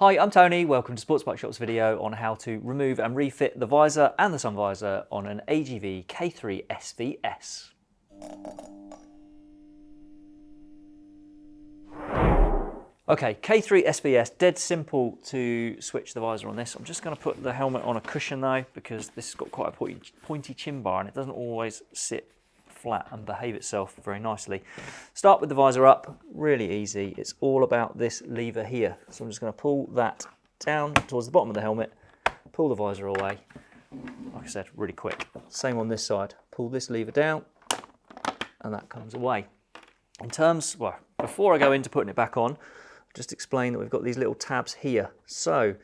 Hi, I'm Tony. Welcome to Sports Bike Shop's video on how to remove and refit the visor and the sun visor on an AGV K3 SVS. Okay, K3 SVS, dead simple to switch the visor on this. I'm just going to put the helmet on a cushion though, because this has got quite a pointy, pointy chin bar and it doesn't always sit flat and behave itself very nicely. Start with the visor up, really easy. It's all about this lever here. So I'm just going to pull that down towards the bottom of the helmet, pull the visor away. Like I said, really quick. Same on this side. Pull this lever down and that comes away. In terms, well, before I go into putting it back on, just explain that we've got these little tabs here. So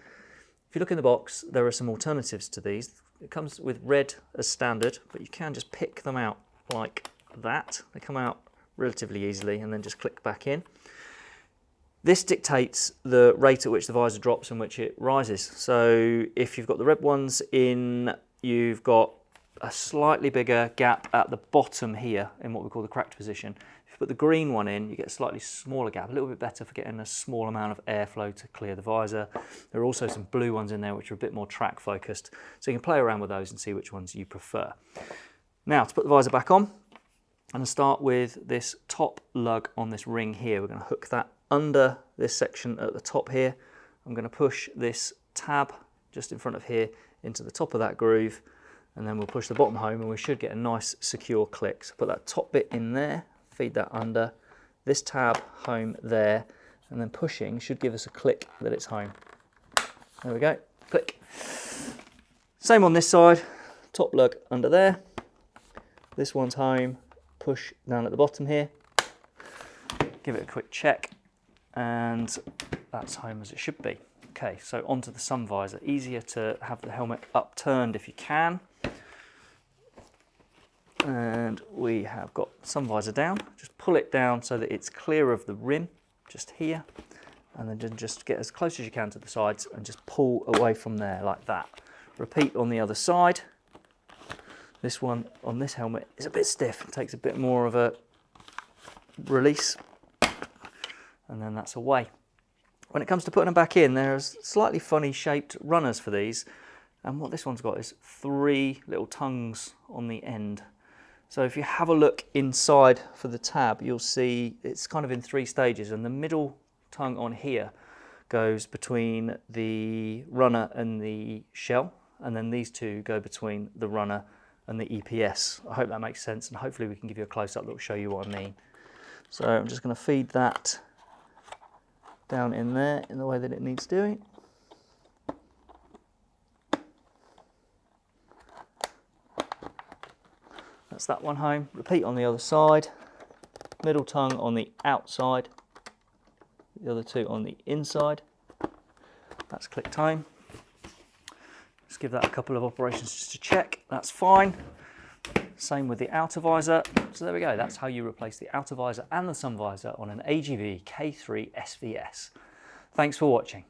if you look in the box, there are some alternatives to these. It comes with red as standard, but you can just pick them out like that. They come out relatively easily and then just click back in. This dictates the rate at which the visor drops and which it rises. So if you've got the red ones in, you've got a slightly bigger gap at the bottom here in what we call the cracked position. If you put the green one in, you get a slightly smaller gap, a little bit better for getting a small amount of airflow to clear the visor. There are also some blue ones in there which are a bit more track focused. So you can play around with those and see which ones you prefer. Now to put the visor back on, I'm going to start with this top lug on this ring here. We're going to hook that under this section at the top here. I'm going to push this tab just in front of here into the top of that groove and then we'll push the bottom home and we should get a nice secure click. So put that top bit in there, feed that under, this tab home there and then pushing should give us a click that it's home. There we go, click. Same on this side, top lug under there, this one's home, push down at the bottom here, give it a quick check, and that's home as it should be. Okay, so onto the sun visor. Easier to have the helmet upturned if you can. And we have got sun visor down. Just pull it down so that it's clear of the rim, just here. And then just get as close as you can to the sides and just pull away from there like that. Repeat on the other side. This one on this helmet is a bit stiff. It takes a bit more of a release and then that's away. When it comes to putting them back in, there's slightly funny shaped runners for these. And what this one's got is three little tongues on the end. So if you have a look inside for the tab, you'll see it's kind of in three stages and the middle tongue on here goes between the runner and the shell and then these two go between the runner and the EPS. I hope that makes sense and hopefully we can give you a close-up that will show you what I mean. So I'm just going to feed that down in there in the way that it needs doing. That's that one home. Repeat on the other side. Middle tongue on the outside. The other two on the inside. That's click time. Give that a couple of operations just to check. That's fine. Same with the outer visor. So there we go. That's how you replace the outer visor and the sun visor on an AGV K3 SVS. Thanks for watching.